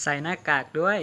ใส่หน้ากากด้วย